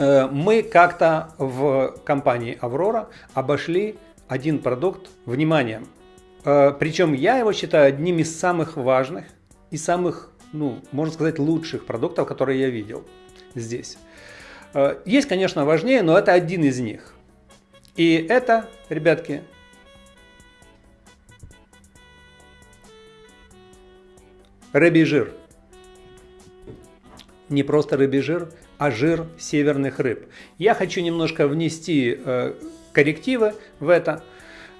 Э, мы как-то в компании Аврора обошли один продукт вниманием. Э, Причем я его считаю одним из самых важных и самых, ну, можно сказать, лучших продуктов, которые я видел здесь. Э, есть, конечно, важнее, но это один из них. И это, ребятки, рыбий жир. Не просто рыбий жир, а жир северных рыб. Я хочу немножко внести э, коррективы в это,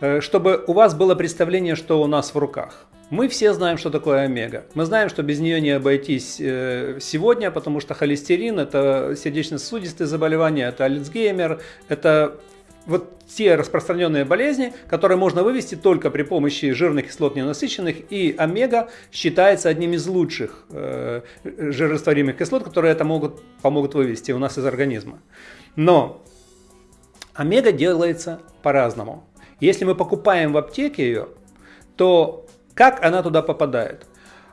э, чтобы у вас было представление, что у нас в руках. Мы все знаем, что такое омега. Мы знаем, что без нее не обойтись э, сегодня, потому что холестерин – это сердечно-сосудистые заболевания, это Альцгеймер, это вот те распространенные болезни, которые можно вывести только при помощи жирных кислот ненасыщенных, и омега считается одним из лучших э, жирорастворимых кислот, которые это могут, помогут вывести у нас из организма. Но омега делается по-разному. Если мы покупаем в аптеке ее, то как она туда попадает?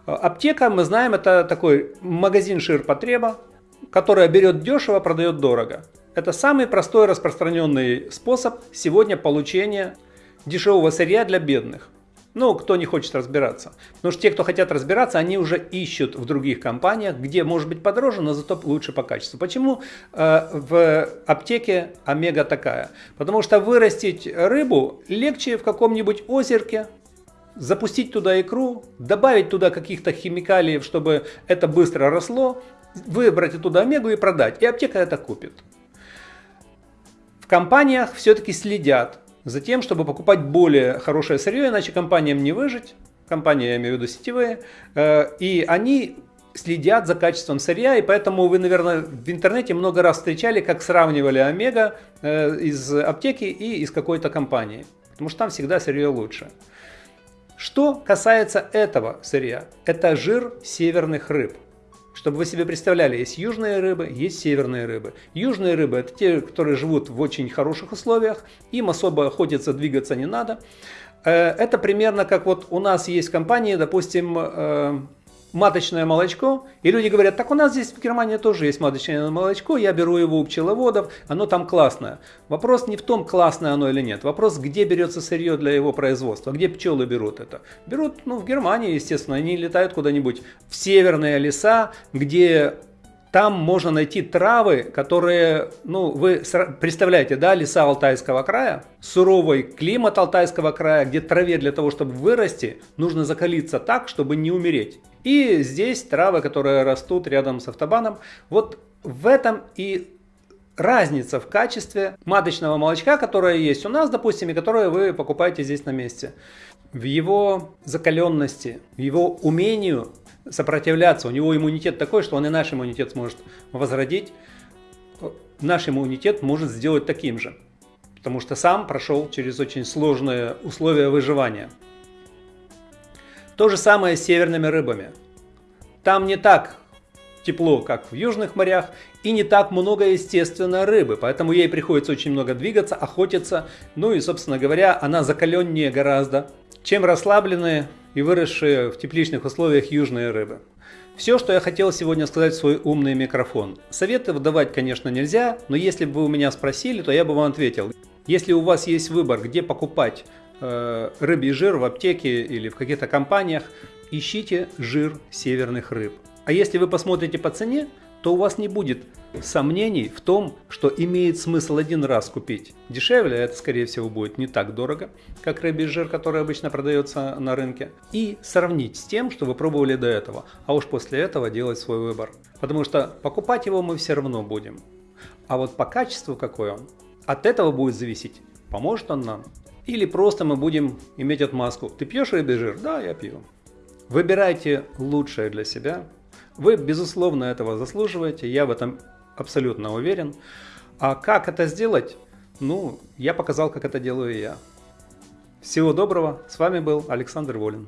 Аптека, мы знаем, это такой магазин ширпотреба, которая берет дешево, продает дорого. Это самый простой распространенный способ сегодня получения дешевого сырья для бедных. Ну, кто не хочет разбираться. Потому что те, кто хотят разбираться, они уже ищут в других компаниях, где может быть подороже, но зато лучше по качеству. Почему э, в аптеке омега такая? Потому что вырастить рыбу легче в каком-нибудь озерке, запустить туда икру, добавить туда каких-то химикалиев, чтобы это быстро росло, выбрать оттуда омегу и продать. И аптека это купит. Компаниях все-таки следят за тем, чтобы покупать более хорошее сырье, иначе компаниям не выжить. Компании, я имею в виду сетевые. Э, и они следят за качеством сырья, и поэтому вы, наверное, в интернете много раз встречали, как сравнивали омега э, из аптеки и из какой-то компании. Потому что там всегда сырье лучше. Что касается этого сырья, это жир северных рыб. Чтобы вы себе представляли, есть южные рыбы, есть северные рыбы. Южные рыбы это те, которые живут в очень хороших условиях, им особо охотиться, двигаться не надо. Э, это примерно как вот у нас есть компании, допустим, э, маточное молочко, и люди говорят, так у нас здесь в Германии тоже есть маточное молочко, я беру его у пчеловодов, оно там классное. Вопрос не в том, классное оно или нет, вопрос, где берется сырье для его производства, где пчелы берут это. Берут, ну, в Германии, естественно, они летают куда-нибудь в северные леса, где там можно найти травы, которые, ну, вы представляете, да, леса Алтайского края, суровый климат Алтайского края, где траве для того, чтобы вырасти, нужно закалиться так, чтобы не умереть. И здесь травы, которые растут рядом с автобаном, вот в этом и разница в качестве маточного молочка, которое есть у нас, допустим, и которое вы покупаете здесь на месте. В его закаленности, в его умению сопротивляться. У него иммунитет такой, что он и наш иммунитет сможет возродить. Наш иммунитет может сделать таким же. Потому что сам прошел через очень сложные условия выживания. То же самое с северными рыбами. Там не так тепло, как в южных морях, и не так много, естественно, рыбы, поэтому ей приходится очень много двигаться, охотиться, ну и, собственно говоря, она закаленнее гораздо, чем расслабленные и выросшие в тепличных условиях южные рыбы. Все, что я хотел сегодня сказать в свой умный микрофон. Советы выдавать, конечно, нельзя, но если бы вы у меня спросили, то я бы вам ответил. Если у вас есть выбор, где покупать рыбий жир в аптеке или в каких-то компаниях, ищите жир северных рыб. А если вы посмотрите по цене, то у вас не будет сомнений в том, что имеет смысл один раз купить дешевле, это скорее всего будет не так дорого, как рыбий жир, который обычно продается на рынке, и сравнить с тем, что вы пробовали до этого, а уж после этого делать свой выбор. Потому что покупать его мы все равно будем. А вот по качеству какой он, от этого будет зависеть, поможет он нам. Или просто мы будем иметь отмазку. Ты пьешь рыбий жир? Да, я пью. Выбирайте лучшее для себя, вы, безусловно, этого заслуживаете, я в этом абсолютно уверен. А как это сделать? Ну, я показал, как это делаю я. Всего доброго, с вами был Александр Волин.